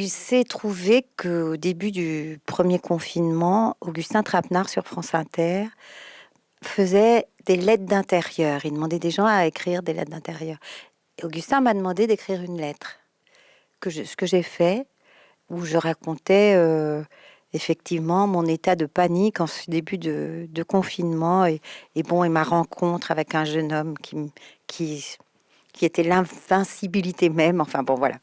il s'est trouvé qu'au début du premier confinement, Augustin Trapenard sur France Inter faisait des lettres d'intérieur. Il demandait des gens à écrire des lettres d'intérieur. Augustin m'a demandé d'écrire une lettre, ce que j'ai fait, où je racontais euh, effectivement mon état de panique en ce début de, confinement et, bon et ma rencontre avec un jeune homme qui, qui, qui était l'invincibilité même. Enfin bon voilà.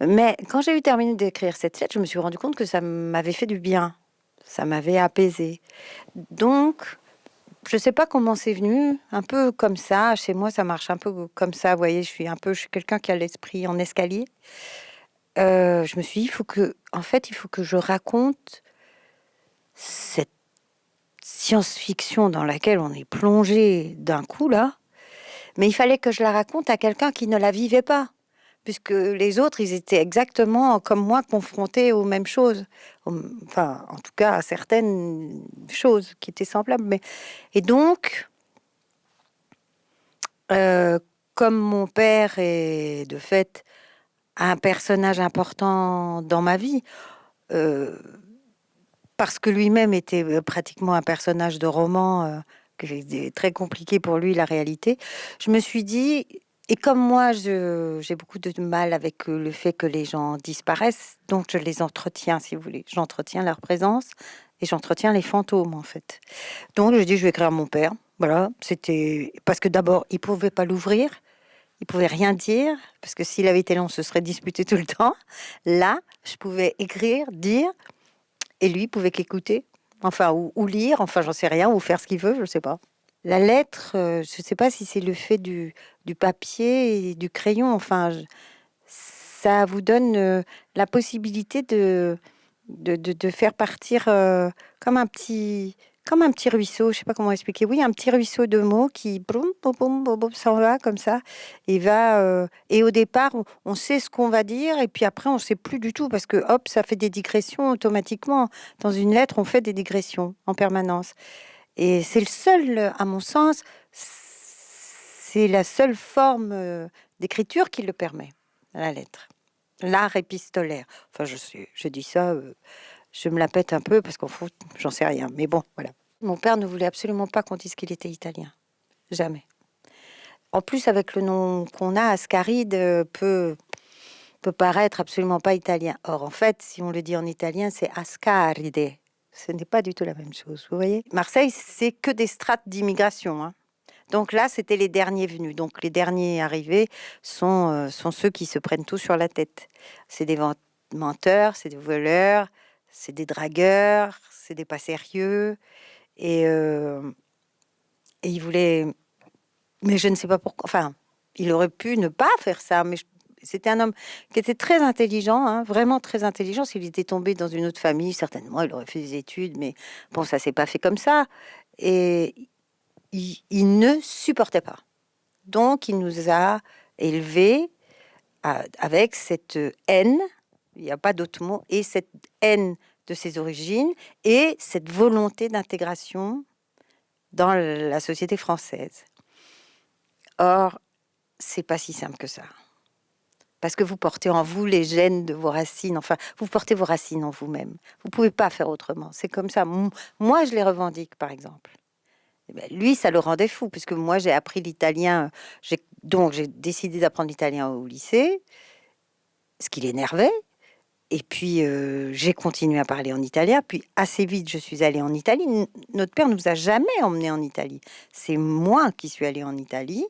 Mais quand j'ai eu terminé d'écrire cette lettre, je me suis rendu compte que ça m'avait fait du bien, ça m'avait apaisé. Donc je sais pas comment c'est venu, un peu comme ça. Chez moi, ça marche un peu comme ça. Vous voyez, je suis un peu, quelqu'un qui a l'esprit en escalier. Euh, je me suis dit, il faut que, en fait, il faut que je raconte cette science-fiction dans laquelle on est plongé d'un coup là. Mais il fallait que je la raconte à quelqu'un qui ne la vivait pas puisque les autres, ils étaient exactement comme moi confrontés aux mêmes choses. Enfin, en tout cas, à certaines choses qui étaient semblables. Mais... Et donc, euh, comme mon père est de fait un personnage important dans ma vie, euh, parce que lui-même était pratiquement un personnage de roman, euh, que très compliqué pour lui la réalité, je me suis dit, et comme moi, j'ai beaucoup de mal avec euh, le fait que les gens disparaissent, donc je les entretiens, si vous voulez. J'entretiens leur présence et j'entretiens les fantômes, en fait. Donc je dis, je vais écrire à mon père. Voilà, c'était parce que d'abord, il pouvait pas l'ouvrir, il pouvait rien dire, parce que s'il avait été là, on se serait disputé tout le temps. Là, je pouvais écrire, dire, et lui pouvait qu'écouter, enfin, ou, lire, enfin, j'en sais rien, ou faire ce qu'il veut, je sais pas. La lettre, euh, je ne sais pas si c'est le fait du, papier et du crayon. Enfin, ça vous donne euh, la possibilité de, de, faire partir euh, comme un petit comme un petit ruisseau, je sais pas comment expliquer. Oui, un petit ruisseau de mots qui s'en va comme ça et va. et au départ, on, sait ce qu'on va dire et puis après, on sait plus du tout parce que hop, ça fait des digressions automatiquement. Dans une lettre, on fait des digressions en permanence. Et c'est le seul, à mon sens, c'est la seule forme euh, d'écriture qui le permet, la lettre. L'art épistolaire. Enfin, je, dis ça, euh, je me la pète un peu parce qu'en fait, j'en sais rien. Mais bon, voilà. Mon père ne voulait absolument pas qu'on dise qu'il était italien. Jamais. En plus, avec le nom qu'on a, Ascaride euh, peut, peut paraître absolument pas italien. Or, en fait, si on le dit en italien, c'est Ascaride. Ce n'est pas du tout la même chose, vous voyez. Marseille, c'est que des strates d'immigration. Hein. Donc là, c'était les derniers venus. Donc les derniers arrivés sont, euh, sont ceux qui se prennent tout sur la tête. C'est des menteurs, c'est des voleurs, c'est des dragueurs, c'est des pas sérieux. Et, euh, et ils voulaient... Mais je ne sais pas pourquoi... Enfin, il aurait pu ne pas faire ça, mais je c'était un homme qui était très intelligent, hein, vraiment très intelligent. S'il était tombé dans une autre famille, certainement, il aurait fait des études, mais bon, ça s'est pas fait comme ça. Et il, ne supportait pas. Donc, il nous a élevés avec cette haine, il n'y a pas d'autre mot, et cette haine de ses origines et cette volonté d'intégration dans la société française. Or, c'est pas si simple que ça parce que vous portez en vous les gènes de vos racines. Enfin, vous portez vos racines en vous-même. Vous pouvez pas faire autrement. C'est comme ça. Moi, je les revendique, par exemple. Eh ben, lui, ça le rendait fou, puisque moi, j'ai appris l'italien. Donc, j'ai décidé d'apprendre l'italien au lycée, ce qui l'énervait. Et puis, euh, j'ai continué à parler en italien. Puis, assez vite, je suis allée en Italie. Notre père nous a jamais emmenés en Italie. C'est moi qui suis allée en Italie.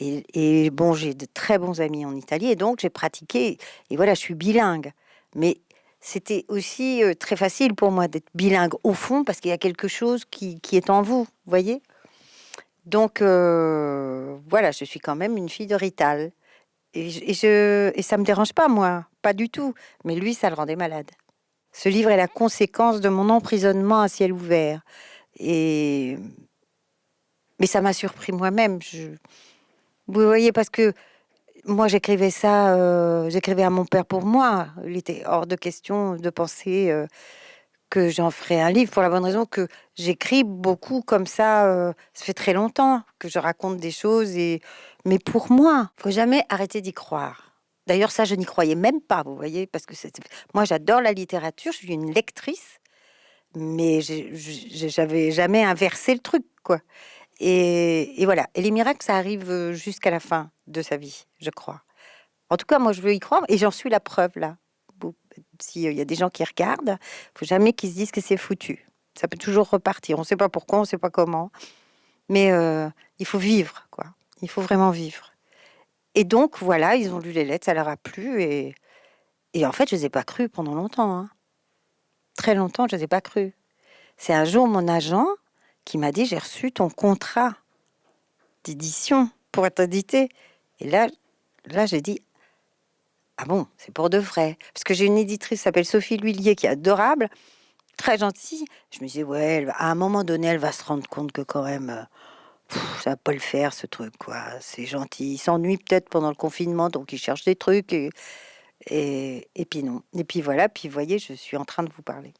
Et, bon, j'ai de très bons amis en Italie et donc j'ai pratiqué. Et voilà, je suis bilingue. Mais c'était aussi euh, très facile pour moi d'être bilingue au fond parce qu'il y a quelque chose qui, est en vous, voyez? Donc euh, voilà, je suis quand même une fille de Rital. Et, je, et ça me dérange pas, moi, pas du tout. Mais lui, ça le rendait malade. Ce livre est la conséquence de mon emprisonnement à ciel ouvert. Et mais ça m'a surpris moi-même. Je, vous voyez, parce que moi, j'écrivais ça, euh, j'écrivais à mon père pour moi. Il était hors de question de penser euh, que j'en ferais un livre pour la bonne raison que j'écris beaucoup comme ça. Euh, ça fait très longtemps que je raconte des choses et mais pour moi, faut jamais arrêter d'y croire. D'ailleurs, ça, je n'y croyais même pas, vous voyez, parce que moi, j'adore la littérature, je suis une lectrice, mais j'avais jamais inversé le truc, quoi. Et, voilà. Et les miracles, ça arrive euh, jusqu'à la fin de sa vie, je crois. En tout cas, moi, je veux y croire, et j'en suis la preuve là. S'il y a des gens qui regardent, faut jamais qu'ils se disent que c'est foutu. Ça peut toujours repartir. On ne sait pas pourquoi, on ne sait pas comment, mais euh, il faut vivre, quoi. Il faut vraiment vivre. Et donc, voilà, ils ont lu les lettres, ça leur a plu. Et, en fait, je ne les ai pas crues pendant longtemps. Hein. Très longtemps, je ne les ai pas crues. C'est un jour mon agent qui m'a dit J'ai reçu ton contrat d'édition pour être édité. Et là, là j'ai dit Ah bon, c'est pour de vrai. Parce que j'ai une éditrice qui s'appelle Sophie Lhuillier qui est adorable, très gentille. Je me disais Ouais, à un moment donné, elle va se rendre compte que quand même. Euh, ça va pas le faire ce truc quoi. C'est gentil. Il s'ennuie peut-être pendant le confinement, donc il cherche des trucs et, et puis non. Et puis voilà. Puis vous voyez, je suis en train de vous parler.